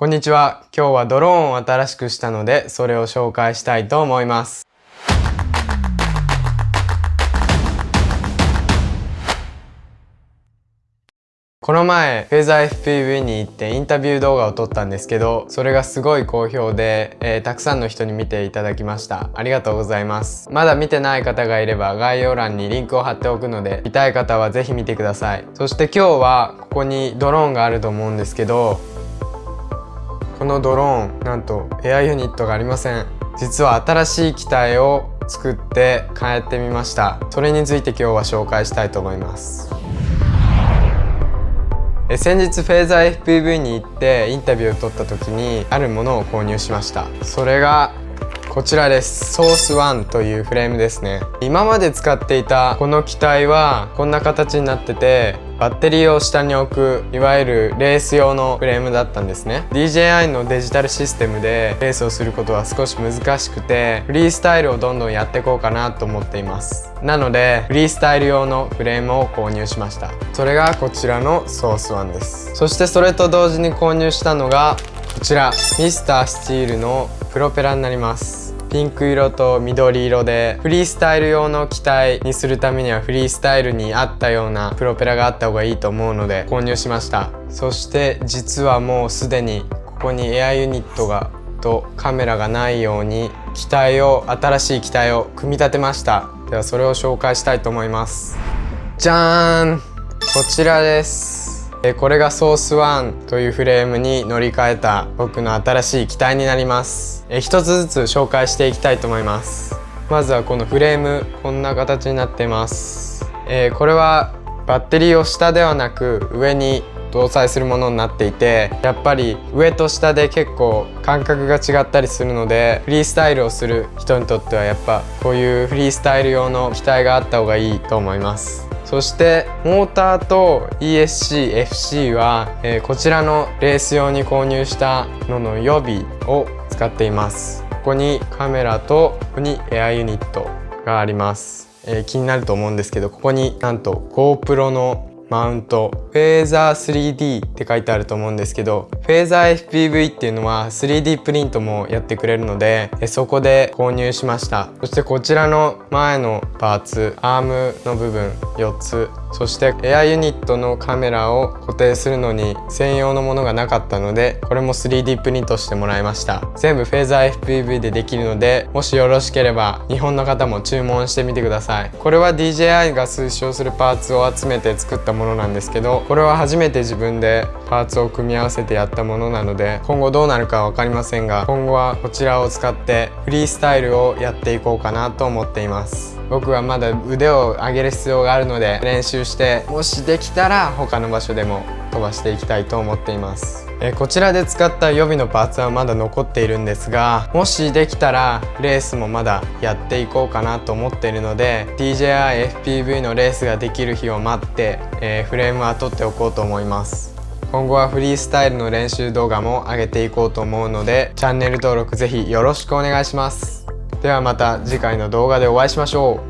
こんにちは。今日はドローンを新しくしたので、それを紹介したいと思います。この前、フェザー FPV に行ってインタビュー動画を撮ったんですけど、それがすごい好評で、えー、たくさんの人に見ていただきました。ありがとうございます。まだ見てない方がいれば概要欄にリンクを貼っておくので、見たい方はぜひ見てください。そして今日はここにドローンがあると思うんですけど、このドローンなんとエアユニットがありません。実は新しい機体を作って変えてみました。それについて今日は紹介したいと思います。え先日フェーザー FPV に行ってインタビューを取った時にあるものを購入しました。それがこちらです。ソース1というフレームですね。今まで使っていたこの機体はこんな形になっててバッテリーを下に置くいわゆるレース用のフレームだったんですね。DJI のデジタルシステムでレースをすることは少し難しくてフリースタイルをどんどんやっていこうかなと思っています。なのでフリースタイル用のフレームを購入しました。それがこちらのソース1です。そしてそれと同時に購入したのがこちらミスタースチールのプロペラになります。ピンク色と緑色でフリースタイル用の機体にするためにはフリースタイルに合ったようなプロペラがあった方がいいと思うので購入しました。そして実はもうすでにここにエアユニットがとカメラがないように機体を新しい機体を組み立てました。ではそれを紹介したいと思います。じゃーん。こちらです。これがソース1というフレームに乗り換えた僕の新しい機体になります。一つずつ紹介していきたいと思います。まずはこのフレームこんな形になってます、え、これはバッテリーを下ではなく上に搭載するものになっていてやっぱり上と下で結構感覚が違ったりするのでフリースタイルをする人にとってはやっぱこういうフリースタイル用の機体があった方がいいと思います。そしてモーターと ESC-FC は、えー、こちらのレース用に購入したのの予備を使っています。ここにカメラとここにエアユニットがあります、えー、気になると思うんですけどここになんと GoPro のマウント。フェーザー 3D って書いてあると思うんですけどフェーザー FPV っていうのは 3D プリントもやってくれるのでそこで購入しました。そしてこちらの前のパーツアームの部分4つ。そしてエアユニットのカメラを固定するのに専用のものがなかったのでこれも 3D プリントしてもらいました。全部フェーザー FPV でできるのでもしよろしければ日本の方も注文してみてください。これは DJI が推奨するパーツを集めて作ったものなんですけどこれは初めて自分でパーツを組み合わせてやったものなので今後どうなるか分かりませんが今後はこちらを使ってフリースタイルをやっていこうかなと思っています。僕はまだ腕を上げる必要があるので練習してもしできたら他の場所でも飛ばしていきたいと思っています。えこちらで使った予備のパーツはまだ残っているんですがもしできたらレースもまだやっていこうかなと思っているので DJI-FPV のレースができる日を待って、えー、フレームは取っておこうと思います。今後はフリースタイルの練習動画も上げていこうと思うのでチャンネル登録ぜひよろしくお願いします。ではまた次回の動画でお会いしましょう。